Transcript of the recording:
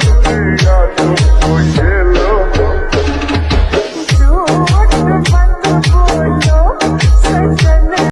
Thank you.